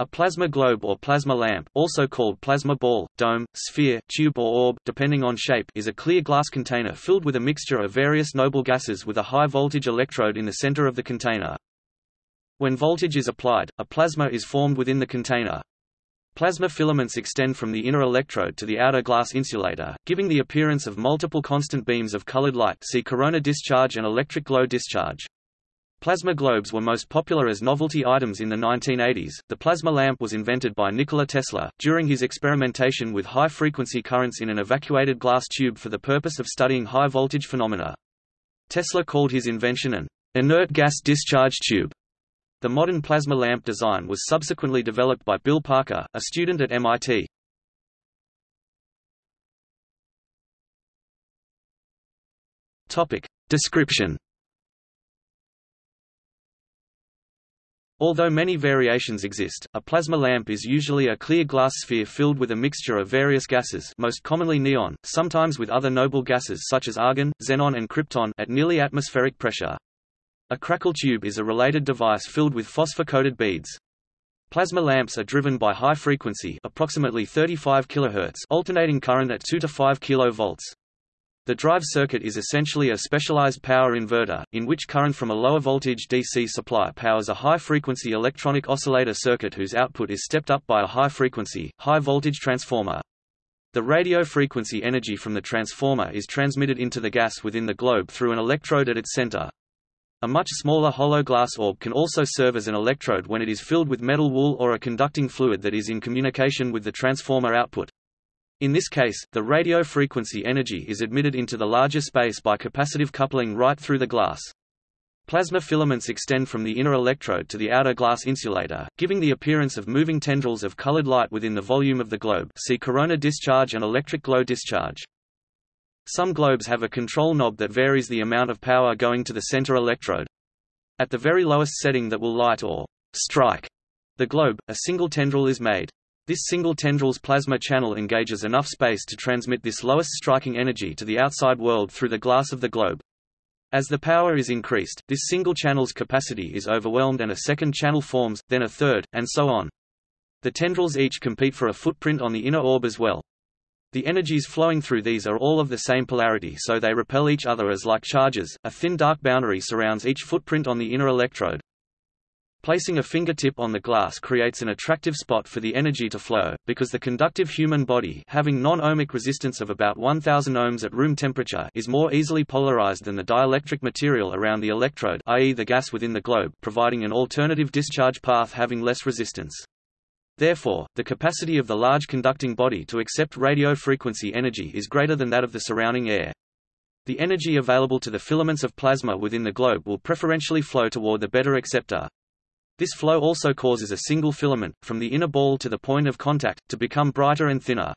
A plasma globe or plasma lamp also called plasma ball, dome, sphere, tube or orb depending on shape is a clear glass container filled with a mixture of various noble gases with a high-voltage electrode in the center of the container. When voltage is applied, a plasma is formed within the container. Plasma filaments extend from the inner electrode to the outer glass insulator, giving the appearance of multiple constant beams of colored light see corona discharge and electric glow discharge. Plasma globes were most popular as novelty items in the 1980s. The plasma lamp was invented by Nikola Tesla, during his experimentation with high-frequency currents in an evacuated glass tube for the purpose of studying high-voltage phenomena. Tesla called his invention an inert gas discharge tube. The modern plasma lamp design was subsequently developed by Bill Parker, a student at MIT. Topic. Description Although many variations exist, a plasma lamp is usually a clear glass sphere filled with a mixture of various gases most commonly neon, sometimes with other noble gases such as argon, xenon and krypton at nearly atmospheric pressure. A crackle tube is a related device filled with phosphor-coated beads. Plasma lamps are driven by high frequency approximately 35 kHz alternating current at 2 to 5 kV. The drive circuit is essentially a specialized power inverter, in which current from a lower voltage DC supply powers a high-frequency electronic oscillator circuit whose output is stepped up by a high-frequency, high-voltage transformer. The radio frequency energy from the transformer is transmitted into the gas within the globe through an electrode at its center. A much smaller hollow glass orb can also serve as an electrode when it is filled with metal wool or a conducting fluid that is in communication with the transformer output. In this case, the radio frequency energy is admitted into the larger space by capacitive coupling right through the glass. Plasma filaments extend from the inner electrode to the outer glass insulator, giving the appearance of moving tendrils of colored light within the volume of the globe see corona discharge and electric glow discharge. Some globes have a control knob that varies the amount of power going to the center electrode. At the very lowest setting that will light or strike the globe, a single tendril is made. This single tendril's plasma channel engages enough space to transmit this lowest striking energy to the outside world through the glass of the globe. As the power is increased, this single channel's capacity is overwhelmed and a second channel forms, then a third, and so on. The tendrils each compete for a footprint on the inner orb as well. The energies flowing through these are all of the same polarity so they repel each other as like charges. A thin dark boundary surrounds each footprint on the inner electrode. Placing a fingertip on the glass creates an attractive spot for the energy to flow, because the conductive human body having non-ohmic resistance of about 1000 ohms at room temperature is more easily polarized than the dielectric material around the electrode i.e. the gas within the globe providing an alternative discharge path having less resistance. Therefore, the capacity of the large conducting body to accept radio frequency energy is greater than that of the surrounding air. The energy available to the filaments of plasma within the globe will preferentially flow toward the better acceptor, this flow also causes a single filament, from the inner ball to the point of contact, to become brighter and thinner.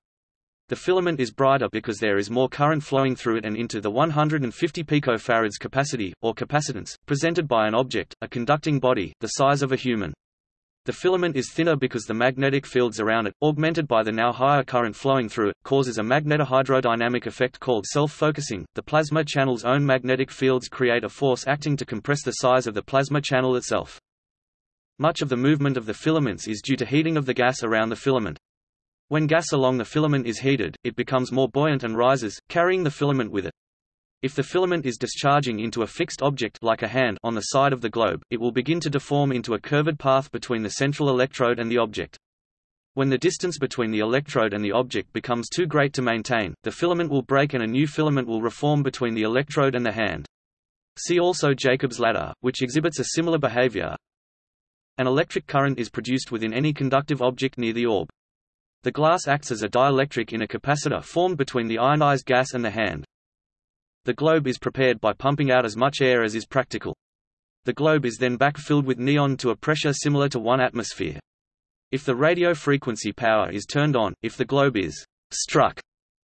The filament is brighter because there is more current flowing through it and into the 150 picofarads capacity, or capacitance, presented by an object, a conducting body, the size of a human. The filament is thinner because the magnetic fields around it, augmented by the now higher current flowing through it, causes a magnetohydrodynamic effect called self-focusing. The plasma channel's own magnetic fields create a force acting to compress the size of the plasma channel itself. Much of the movement of the filaments is due to heating of the gas around the filament. When gas along the filament is heated, it becomes more buoyant and rises, carrying the filament with it. If the filament is discharging into a fixed object like a hand on the side of the globe, it will begin to deform into a curved path between the central electrode and the object. When the distance between the electrode and the object becomes too great to maintain, the filament will break and a new filament will reform between the electrode and the hand. See also Jacob's ladder, which exhibits a similar behavior. An electric current is produced within any conductive object near the orb. The glass acts as a dielectric in a capacitor formed between the ionized gas and the hand. The globe is prepared by pumping out as much air as is practical. The globe is then back-filled with neon to a pressure similar to 1 atmosphere. If the radio frequency power is turned on, if the globe is struck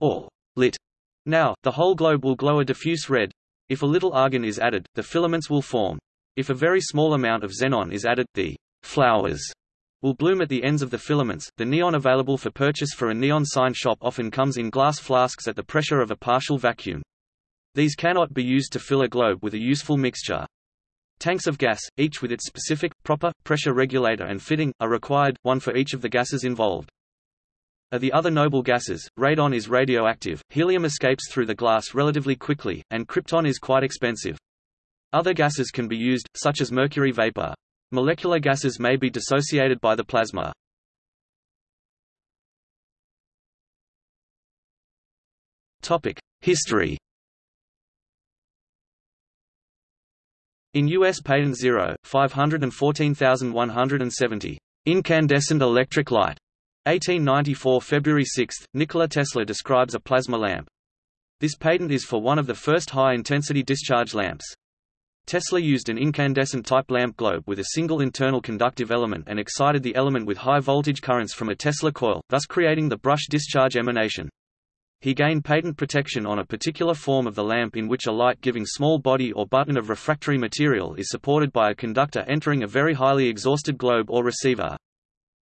or lit, now, the whole globe will glow a diffuse red. If a little argon is added, the filaments will form. If a very small amount of xenon is added, the flowers will bloom at the ends of the filaments. The neon available for purchase for a neon sign shop often comes in glass flasks at the pressure of a partial vacuum. These cannot be used to fill a globe with a useful mixture. Tanks of gas, each with its specific, proper, pressure regulator and fitting, are required, one for each of the gases involved. Of the other noble gases, radon is radioactive, helium escapes through the glass relatively quickly, and krypton is quite expensive. Other gases can be used, such as mercury vapor. Molecular gases may be dissociated by the plasma. History In U.S. Patent 0, 514170, incandescent electric light, 1894 February 6, Nikola Tesla describes a plasma lamp. This patent is for one of the first high-intensity discharge lamps. Tesla used an incandescent type lamp globe with a single internal conductive element and excited the element with high voltage currents from a Tesla coil, thus creating the brush discharge emanation. He gained patent protection on a particular form of the lamp in which a light-giving small body or button of refractory material is supported by a conductor entering a very highly exhausted globe or receiver.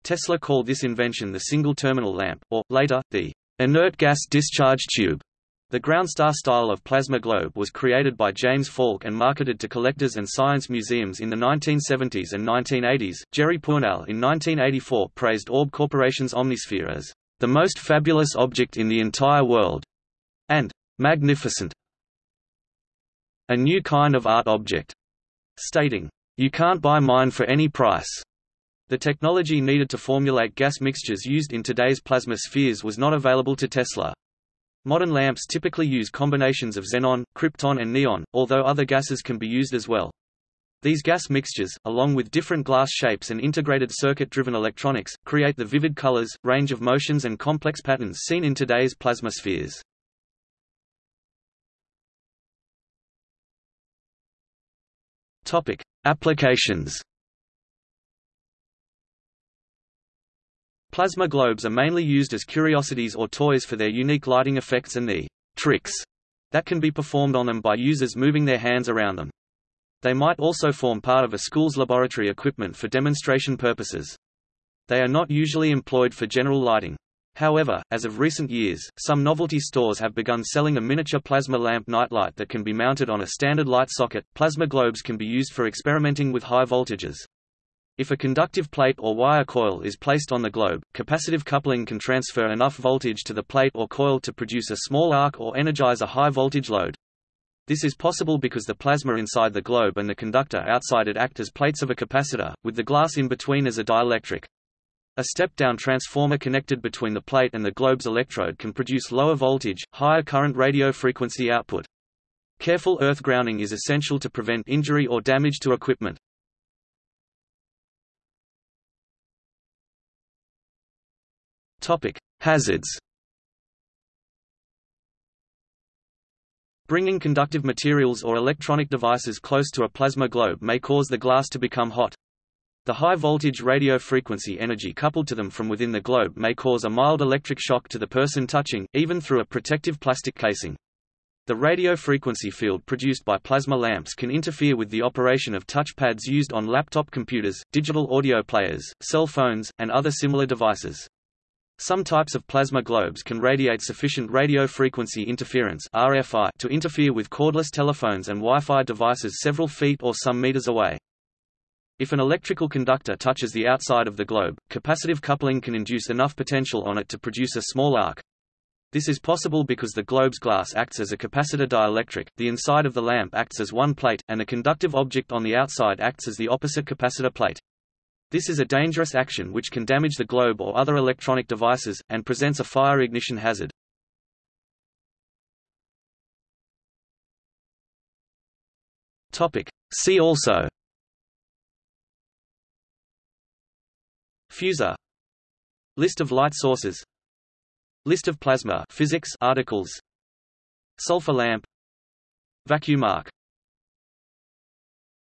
Tesla called this invention the single-terminal lamp, or, later, the inert gas discharge tube. The Groundstar style of plasma globe was created by James Falk and marketed to collectors and science museums in the 1970s and 1980s. Jerry Pournelle in 1984 praised Orb Corporation's Omnisphere as the most fabulous object in the entire world and magnificent, a new kind of art object, stating, You can't buy mine for any price. The technology needed to formulate gas mixtures used in today's plasma spheres was not available to Tesla. Modern lamps typically use combinations of xenon, krypton and neon, although other gases can be used as well. These gas mixtures, along with different glass shapes and integrated circuit-driven electronics, create the vivid colors, range of motions and complex patterns seen in today's plasma spheres. Topic: Applications. Plasma globes are mainly used as curiosities or toys for their unique lighting effects and the tricks that can be performed on them by users moving their hands around them. They might also form part of a school's laboratory equipment for demonstration purposes. They are not usually employed for general lighting. However, as of recent years, some novelty stores have begun selling a miniature plasma lamp nightlight that can be mounted on a standard light socket. Plasma globes can be used for experimenting with high voltages. If a conductive plate or wire coil is placed on the globe, capacitive coupling can transfer enough voltage to the plate or coil to produce a small arc or energize a high voltage load. This is possible because the plasma inside the globe and the conductor outside it act as plates of a capacitor, with the glass in between as a dielectric. A step-down transformer connected between the plate and the globe's electrode can produce lower voltage, higher current radio frequency output. Careful earth grounding is essential to prevent injury or damage to equipment. Topic: Hazards. Bringing conductive materials or electronic devices close to a plasma globe may cause the glass to become hot. The high voltage radio frequency energy coupled to them from within the globe may cause a mild electric shock to the person touching, even through a protective plastic casing. The radio frequency field produced by plasma lamps can interfere with the operation of touchpads used on laptop computers, digital audio players, cell phones, and other similar devices. Some types of plasma globes can radiate sufficient radio frequency interference RFI to interfere with cordless telephones and Wi-Fi devices several feet or some meters away. If an electrical conductor touches the outside of the globe, capacitive coupling can induce enough potential on it to produce a small arc. This is possible because the globe's glass acts as a capacitor dielectric, the inside of the lamp acts as one plate, and the conductive object on the outside acts as the opposite capacitor plate. This is a dangerous action which can damage the globe or other electronic devices, and presents a fire ignition hazard. See also. Fusor List of light sources. List of plasma physics articles. Sulfur lamp. Vacuum arc